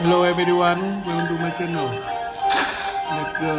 Hello everyone, welcome to my channel. Let's go.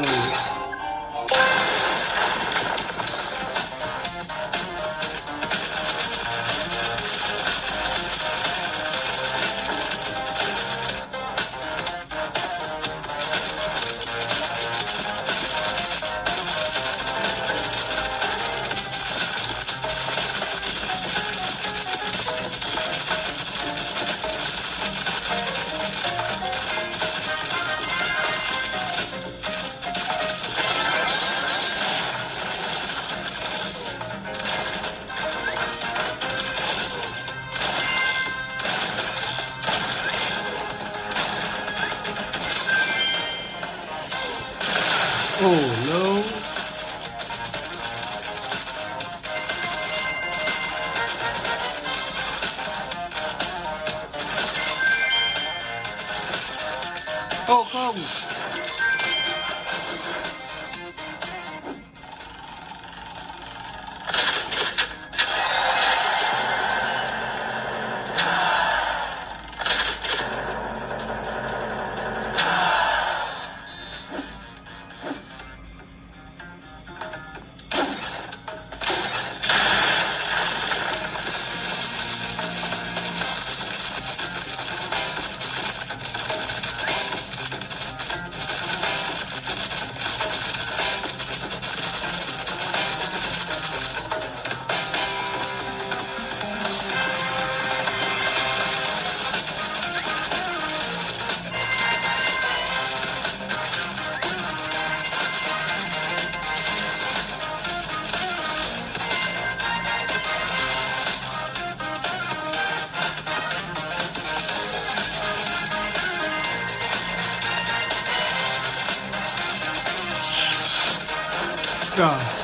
star.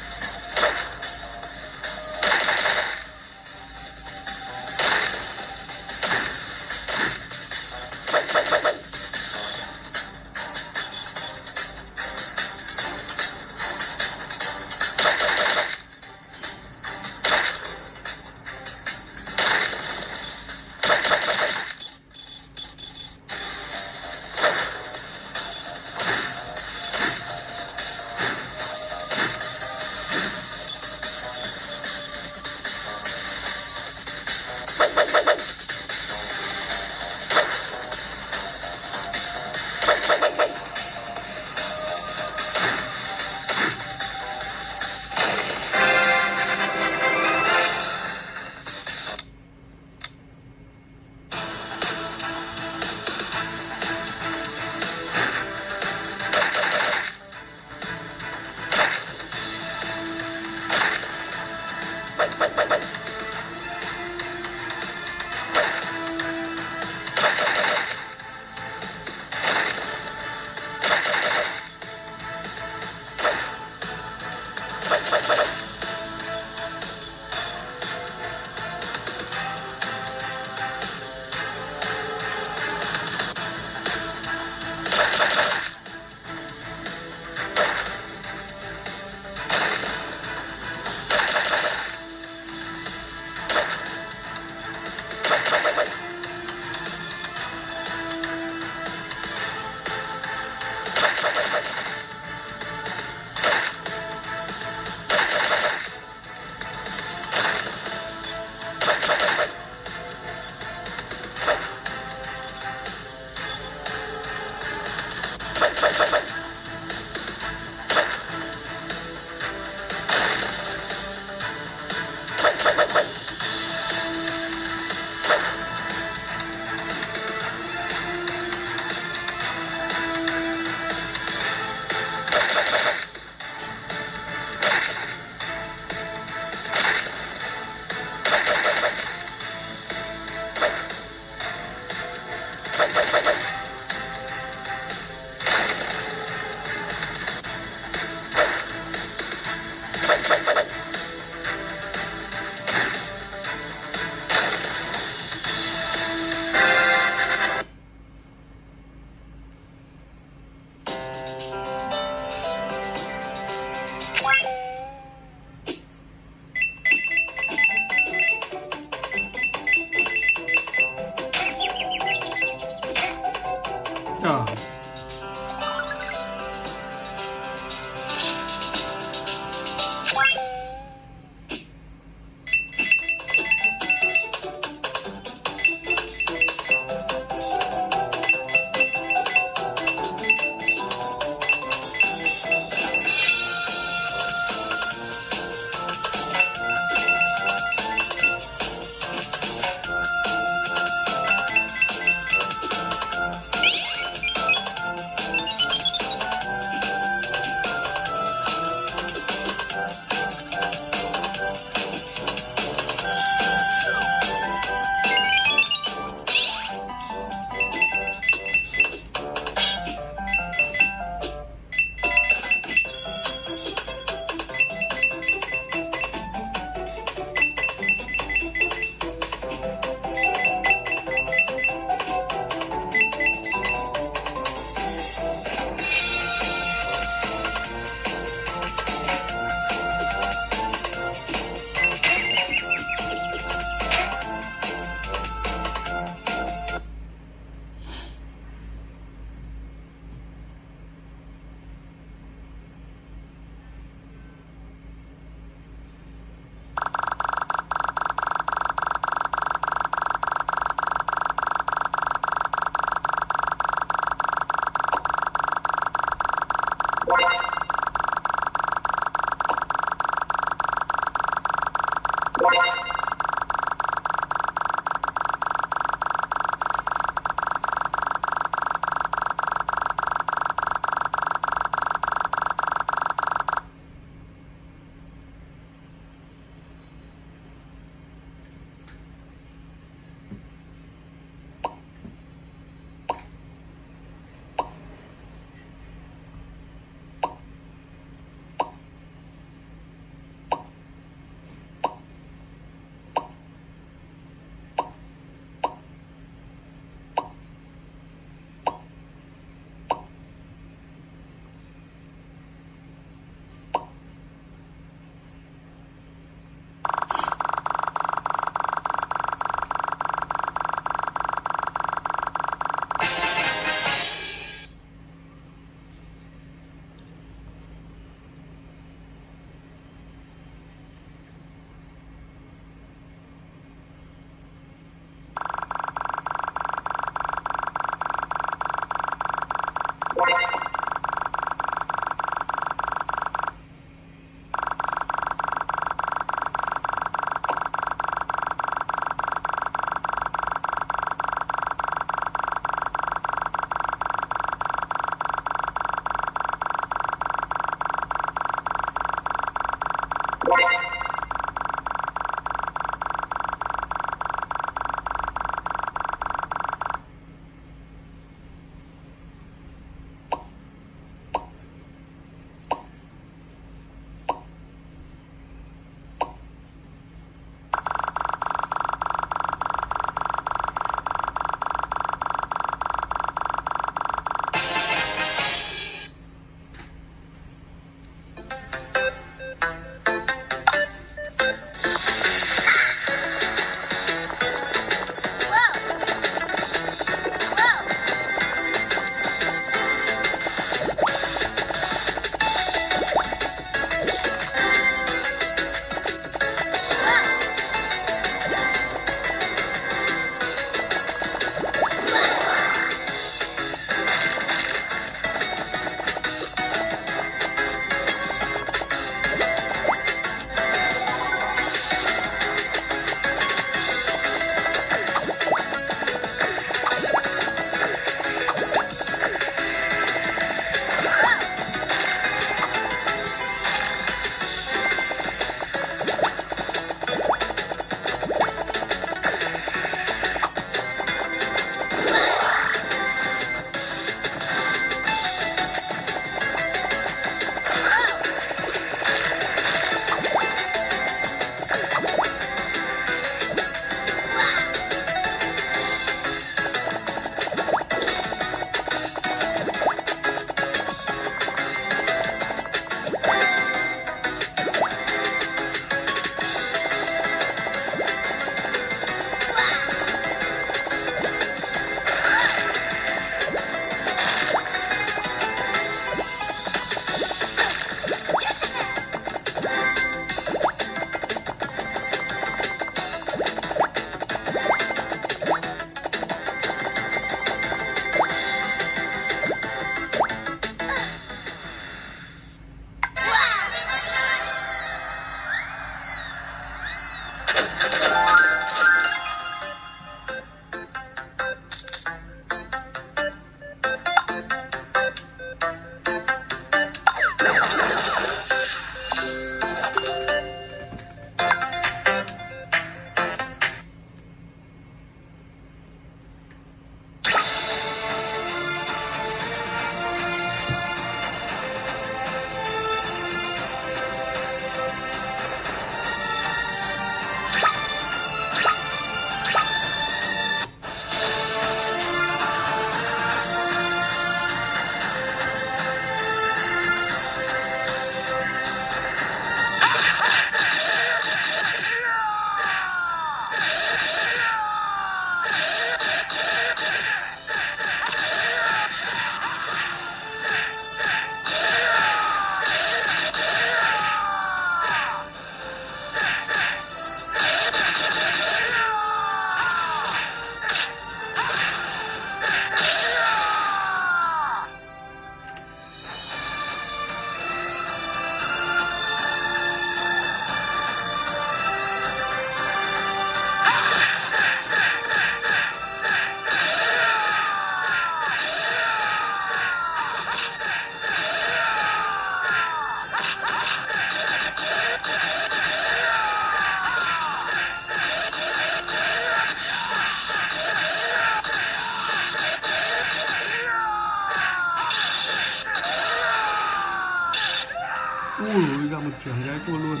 全给过路的。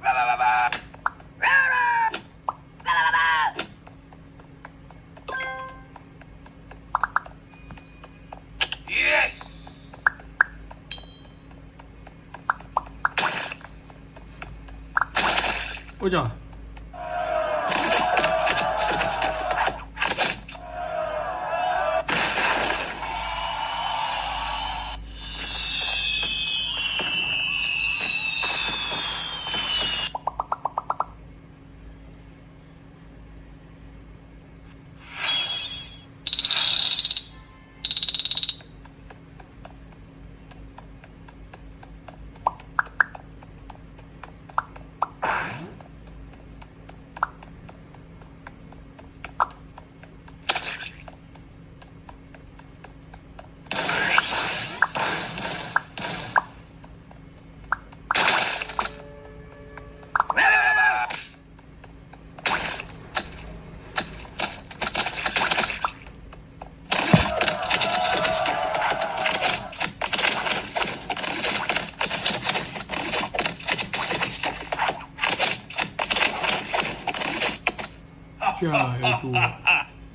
叭叭叭叭，叭叭，叭叭，yes。我讲。cool.